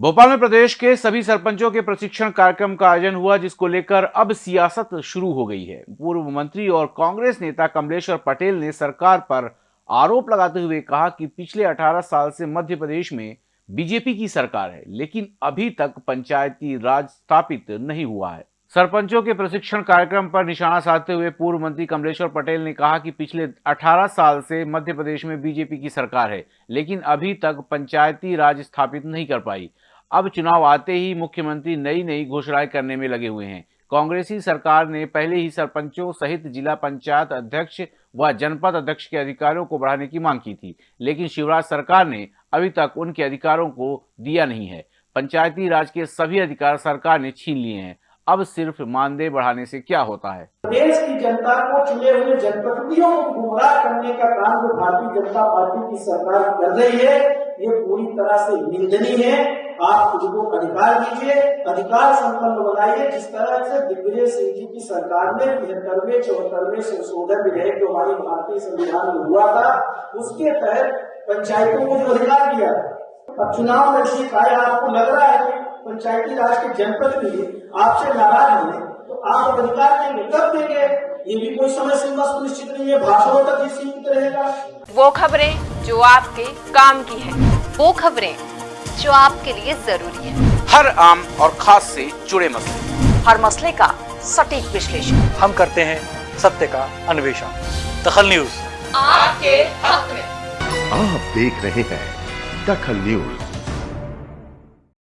भोपाल में प्रदेश के सभी सरपंचों के प्रशिक्षण कार्यक्रम का आयोजन हुआ, जिसको लेकर अब सियासत शुरू हो गई है। पूर्व मंत्री और कांग्रेस नेता कमलेश्वर पटेल ने सरकार पर आरोप लगाते हुए कहा कि पिछले 18 साल से मध्य प्रदेश में बीजेपी की सरकार है, लेकिन अभी तक पंचायती राज स्थापित नहीं हुआ है। सरपंचों के प्रशिक्षण कार्यक्रम पर निशाना साधते हुए पूर्व मंत्री कमलेश्वर पटेल ने कहा कि पिछले 18 साल से मध्य प्रदेश में बीजेपी की सरकार है, लेकिन अभी तक पंचायती राज स्थापित नहीं कर पाई। अब चुनाव आते ही मुख्यमंत्री नई नई घोषणाएँ करने में लगे हुए हैं। कांग्रेसी सरकार ने पहले ही सरपंचों सहित जिला पंचायत अध्यक्ष व जनपद अध्यक्ष के अधिकारों को बढ़ाने की मांग की थी, लेकिन शिवराज सरकार ने अभी तक उनके अधिकारों को दिया नहीं है। पंचायती राज के सभी अधिकार सरकार ने छीन लिए हैं। अब सिर्फ़ मानदेय बढ़ाने से क्या होता है? देश की जनता को चुने हुए जनप्रतिनिधियों को गुमराह करने का काम जो भारतीय जनता पार्टी की सरकार कर रही है, ये पूरी तरह से निंदनीय है। आप खुद को अधिकार दीजिए, अधिकार संपन्न बनाइए। जिस तरह से दिग्विजय सिंह जी की सरकार ने तिहत्तरवे, चौहत्तरवे संशोधन विधेयक जो हमारी भारतीय संविधान में हुआ था, उसके तहत पंचायतों को जो अधिकार दिया। अब चुनाव में चाहे आपको लग रहा है पंचायती राज के जनप्रतिनिधि आपसे नाराज़ हैं तो आप अधिकार देंगे कब देंगे? ये भी कोई समय सीमा सुनिश्चित नहीं है भाषणों तक ही सीमित रहेगा। वो खबरें जो आपके काम की है वो खबरें जो आपके लिए ज़रूरी है। हर आम और खास से जुड़े मसले। हर मसले का सटीक विश्लेषण। हम करते हैं सत्य का अन्वेषण। दखल न्यूज़। आपके हक में। आप देख रहे हैं दखल न्यूज़।